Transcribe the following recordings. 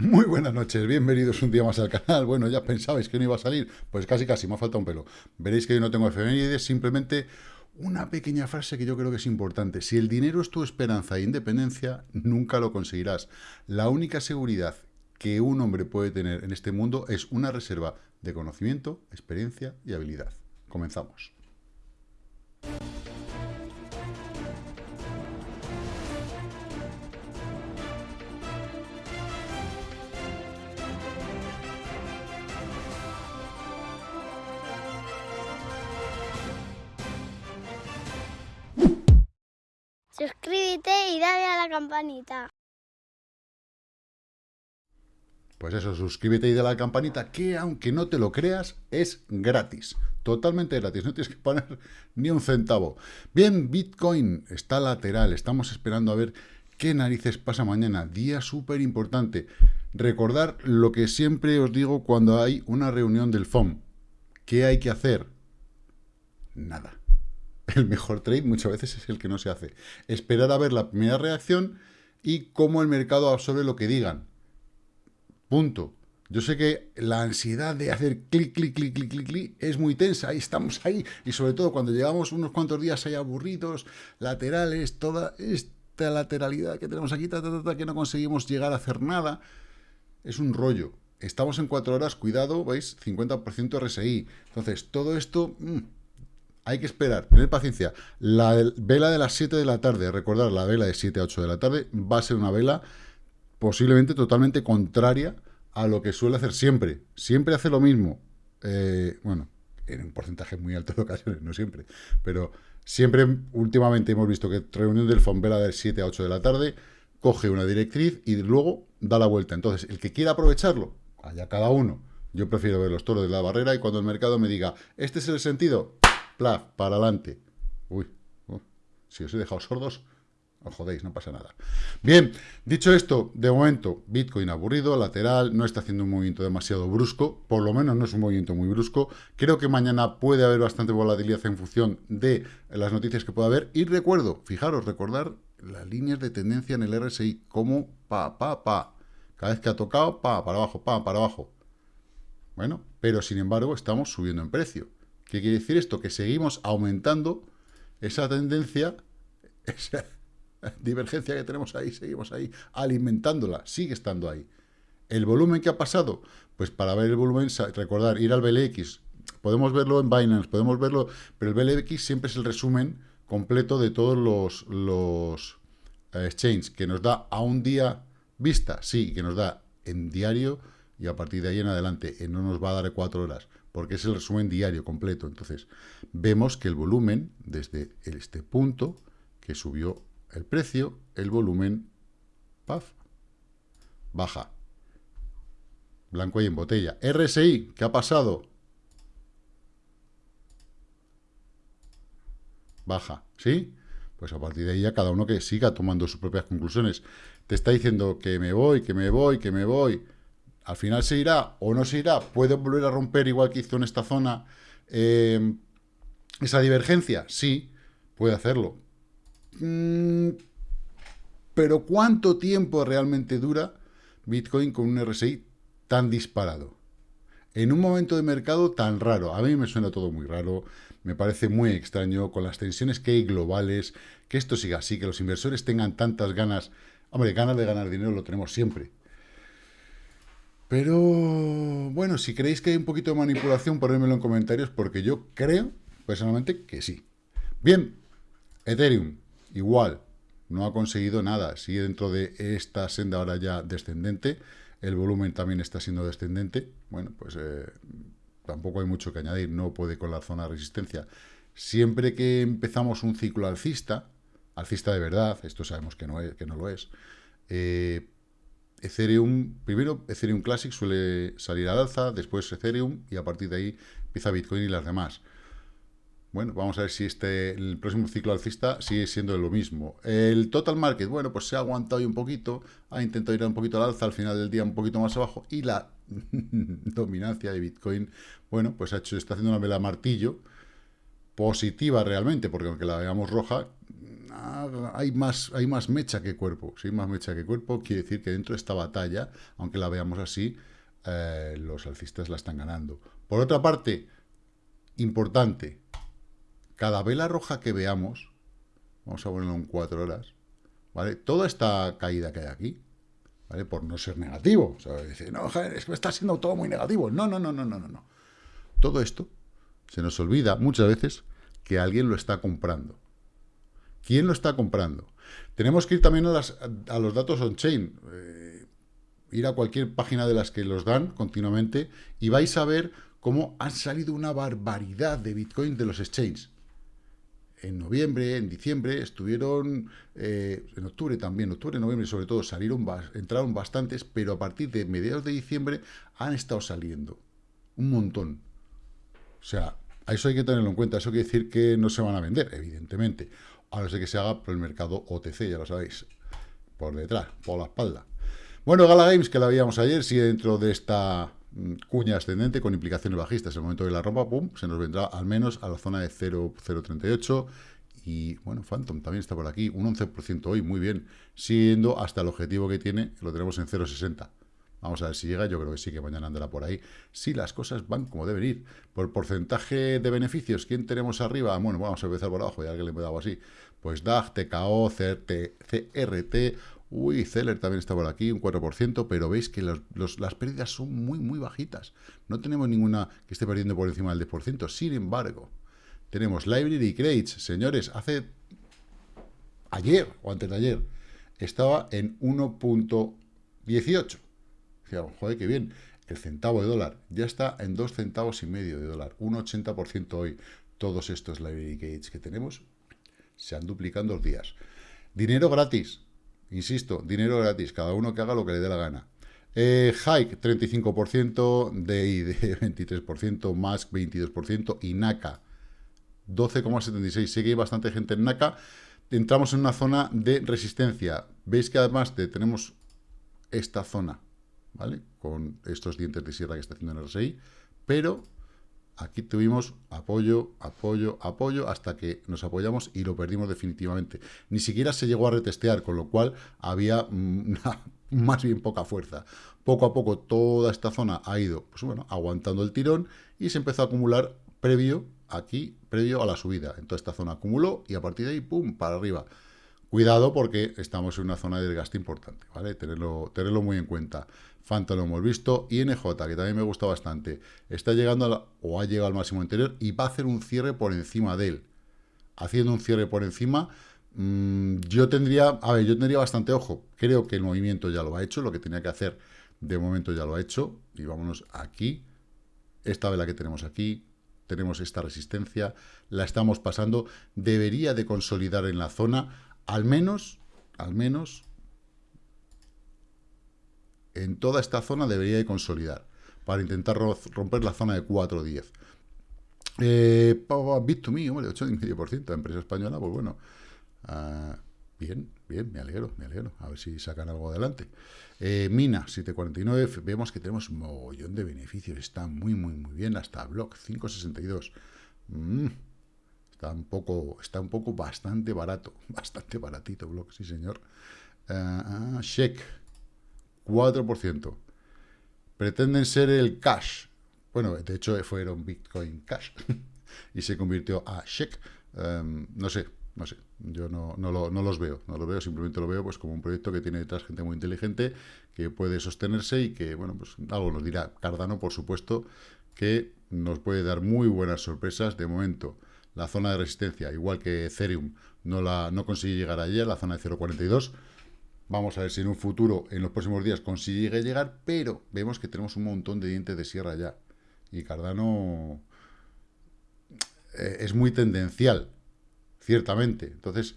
Muy buenas noches, bienvenidos un día más al canal. Bueno, ya pensabais que no iba a salir, pues casi casi, me ha faltado un pelo. Veréis que yo no tengo efemérides, simplemente una pequeña frase que yo creo que es importante. Si el dinero es tu esperanza e independencia, nunca lo conseguirás. La única seguridad que un hombre puede tener en este mundo es una reserva de conocimiento, experiencia y habilidad. Comenzamos. Campanita. Pues eso, suscríbete y dale la campanita, que aunque no te lo creas, es gratis. Totalmente gratis, no tienes que poner ni un centavo. Bien, Bitcoin está lateral, estamos esperando a ver qué narices pasa mañana. Día súper importante. Recordar lo que siempre os digo cuando hay una reunión del FOM. ¿Qué hay que hacer? Nada el mejor trade muchas veces es el que no se hace. Esperar a ver la primera reacción y cómo el mercado absorbe lo que digan. Punto. Yo sé que la ansiedad de hacer clic, clic, clic, clic, clic, clic es muy tensa, ahí estamos ahí, y sobre todo cuando llevamos unos cuantos días ahí aburridos, laterales, toda esta lateralidad que tenemos aquí, que no conseguimos llegar a hacer nada, es un rollo. Estamos en cuatro horas, cuidado, ¿veis? 50% RSI. Entonces, todo esto... Mm, hay que esperar, tener paciencia. La vela de las 7 de la tarde, recordar, la vela de 7 a 8 de la tarde va a ser una vela posiblemente totalmente contraria a lo que suele hacer siempre. Siempre hace lo mismo. Eh, bueno, en un porcentaje muy alto de ocasiones, no siempre. Pero siempre, últimamente hemos visto que reunión del FON vela de 7 a 8 de la tarde, coge una directriz y luego da la vuelta. Entonces, el que quiera aprovecharlo, allá cada uno. Yo prefiero ver los toros de la barrera y cuando el mercado me diga, este es el sentido, para adelante. Uy, si os he dejado sordos, os jodéis, no pasa nada. Bien, dicho esto, de momento, Bitcoin aburrido, lateral, no está haciendo un movimiento demasiado brusco, por lo menos no es un movimiento muy brusco. Creo que mañana puede haber bastante volatilidad en función de las noticias que pueda haber. Y recuerdo, fijaros, recordar las líneas de tendencia en el RSI, como pa, pa, pa. Cada vez que ha tocado, pa, para abajo, pa, para abajo. Bueno, pero sin embargo estamos subiendo en precio. ¿Qué quiere decir esto? Que seguimos aumentando esa tendencia, esa divergencia que tenemos ahí, seguimos ahí alimentándola, sigue estando ahí. ¿El volumen que ha pasado? Pues para ver el volumen, recordar, ir al BLX, podemos verlo en Binance, podemos verlo, pero el BLX siempre es el resumen completo de todos los, eh, exchanges, que nos da a un día vista, sí, que nos da en diario, y a partir de ahí en adelante, no nos va a dar cuatro horas porque es el resumen diario completo. Entonces, vemos que el volumen, desde este punto, que subió el precio, el volumen, paf, baja. Blanco y en botella. RSI, ¿qué ha pasado? Baja, ¿sí? Pues a partir de ahí ya cada uno que siga tomando sus propias conclusiones. Te está diciendo que me voy, que me voy, que me voy al final se irá o no se irá, puede volver a romper igual que hizo en esta zona em, esa divergencia, sí, puede hacerlo. Mm, pero ¿cuánto tiempo realmente dura Bitcoin con un RSI tan disparado? En un momento de mercado tan raro, a mí me suena todo muy raro, me parece muy extraño, con las tensiones que hay globales, que esto siga así, que los inversores tengan tantas ganas, hombre, ganas de ganar dinero lo tenemos siempre, pero, bueno, si creéis que hay un poquito de manipulación, ponedmelo en comentarios, porque yo creo, personalmente, que sí. Bien, Ethereum, igual, no ha conseguido nada. Sigue dentro de esta senda ahora ya descendente. El volumen también está siendo descendente. Bueno, pues eh, tampoco hay mucho que añadir. No puede con la zona de resistencia. Siempre que empezamos un ciclo alcista, alcista de verdad, esto sabemos que no, es, que no lo es, eh, Ethereum, primero Ethereum Classic suele salir al alza, después Ethereum y a partir de ahí empieza Bitcoin y las demás. Bueno, vamos a ver si este el próximo ciclo alcista sigue siendo lo mismo. El total market, bueno, pues se ha aguantado ahí un poquito, ha intentado ir un poquito al alza, al final del día un poquito más abajo, y la dominancia de Bitcoin, bueno, pues ha hecho, está haciendo una vela martillo, positiva realmente, porque aunque la veamos roja, hay, más, hay más mecha que cuerpo. Si hay más mecha que cuerpo, quiere decir que dentro de esta batalla, aunque la veamos así, eh, los alcistas la están ganando. Por otra parte, importante, cada vela roja que veamos, vamos a ponerlo en cuatro horas, ¿vale? Toda esta caída que hay aquí, ¿vale? Por no ser negativo. No, está siendo todo muy negativo. No, no, no, no, no, no. Todo esto se nos olvida muchas veces que alguien lo está comprando. ¿Quién lo está comprando? Tenemos que ir también a, los datos on-chain. Eh, ir a cualquier página de las que los dan continuamente y vais a ver cómo han salido una barbaridad de Bitcoin de los exchanges. En noviembre, en diciembre, estuvieron, eh, en octubre también, octubre, noviembre sobre todo, salieron, entraron bastantes, pero a partir de mediados de diciembre han estado saliendo un montón. O sea, eso hay que tenerlo en cuenta. Eso quiere decir que no se van a vender, evidentemente. A no ser que se haga por el mercado OTC, ya lo sabéis. Por detrás, por la espalda. Bueno, Gala Games, que la veíamos ayer, sigue dentro de esta mm, cuña ascendente con implicaciones bajistas. En el momento de la rompa, pum, se nos vendrá al menos a la zona de 0,038. Y bueno, Phantom también está por aquí, un 11% hoy, muy bien. Siguiendo hasta el objetivo que tiene, lo tenemos en 0,60. Vamos a ver si llega, yo creo que sí que mañana andará por ahí. Si las cosas van como deben ir. Por porcentaje de beneficios, ¿quién tenemos arriba? Bueno, vamos a empezar por abajo, ya que le he dado así. Pues DAG, TKO, CRT, CRT, uy, Zeller también está por aquí, un 4%, pero veis que las pérdidas son muy, muy bajitas. No tenemos ninguna que esté perdiendo por encima del 10%. Sin embargo, tenemos Library Crates. Señores, hace ayer o antes de ayer estaba en 1.18 joder, qué bien, el centavo de dólar ya está en dos centavos y medio de dólar, un 80% hoy. Todos estos library gates que tenemos se han duplicando los días. Dinero gratis, insisto, dinero gratis, cada uno que haga lo que le dé la gana. Eh, Hike, 35%, DID, 23%, Mask, 22%, y NACA, 12,76%. Sé que hay bastante gente en NACA. Entramos en una zona de resistencia. Veis que además tenemos esta zona ¿vale? Con estos dientes de sierra que está haciendo en el RSI, pero aquí tuvimos apoyo, apoyo, apoyo, hasta que nos apoyamos y lo perdimos definitivamente. Ni siquiera se llegó a retestear, con lo cual había más bien poca fuerza. Poco a poco toda esta zona ha ido, pues bueno, aguantando el tirón y se empezó a acumular previo, aquí, previo a la subida. En toda esta zona acumuló y a partir de ahí, pum, para arriba. Cuidado porque estamos en una zona de desgaste importante, ¿vale? Tenerlo, muy en cuenta. Fanta lo hemos visto. INJ, que también me gusta bastante, está llegando o ha llegado al máximo anterior y va a hacer un cierre por encima de él. Haciendo un cierre por encima, mmm, yo tendría, a ver, yo tendría bastante ojo. Creo que el movimiento ya lo ha hecho, lo que tenía que hacer de momento ya lo ha hecho. Y vámonos aquí. Esta vela que tenemos aquí, tenemos esta resistencia, la estamos pasando. Debería de consolidar en la zona al menos, al menos, en toda esta zona debería de consolidar para intentar romper la zona de 4.10. Eh, Bit2Me, hombre, 8,5%, empresa española, pues bueno, uh, bien, bien, me alegro, me alegro, a ver si sacan algo adelante. Eh, Mina, 749, vemos que tenemos un mogollón de beneficios, está muy, muy, muy bien, hasta Block, 562. Mm, Está un poco, está un poco bastante barato, bastante baratito Block, sí señor. Uh, Sheik, 4%. Pretenden ser el cash. Bueno, de hecho fueron Bitcoin Cash y se convirtió a Sheik. Em, no sé, no sé, yo no, no, lo, no, los veo, no lo veo, simplemente lo veo pues como un proyecto que tiene detrás gente muy inteligente, que puede sostenerse y que, bueno, pues algo nos dirá. Cardano, por supuesto, que nos puede dar muy buenas sorpresas. De momento, la zona de resistencia, igual que Ethereum, no, la, no consigue llegar a la zona de 0.42. Vamos a ver si en un futuro, en los próximos días, consigue llegar, pero vemos que tenemos un montón de dientes de sierra ya. Y Cardano eh, es muy tendencial, ciertamente. Entonces,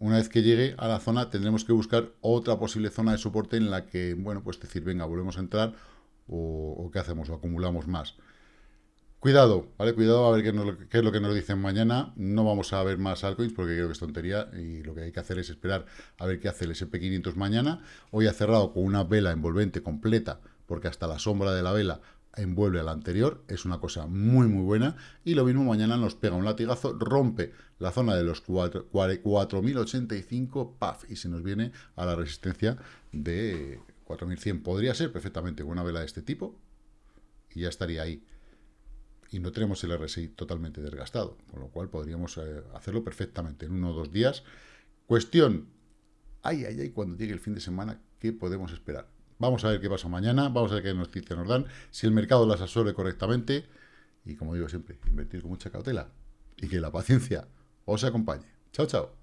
una vez que llegue a la zona, tendremos que buscar otra posible zona de soporte en la que, bueno, pues decir, venga, volvemos a entrar o qué hacemos, o acumulamos más. Cuidado, ¿vale? Cuidado a ver qué, es lo que nos dicen mañana. No vamos a ver más altcoins porque creo que es tontería y lo que hay que hacer es esperar a ver qué hace el SP500 mañana. Hoy ha cerrado con una vela envolvente completa porque hasta la sombra de la vela envuelve al anterior, es una cosa muy muy buena, y lo mismo mañana nos pega un latigazo, rompe la zona de los 4.085, paf, y se nos viene a la resistencia de 4.100. Podría ser perfectamente una vela de este tipo, y ya estaría ahí. Y no tenemos el RSI totalmente desgastado, con lo cual podríamos eh, hacerlo perfectamente en uno o dos días. Cuestión, ay, ay, ay, cuando llegue el fin de semana, ¿qué podemos esperar? Vamos a ver qué pasa mañana, vamos a ver qué noticias nos dan, si el mercado las absorbe correctamente, y como digo siempre, invertir con mucha cautela, y que la paciencia os acompañe. Chao, chao.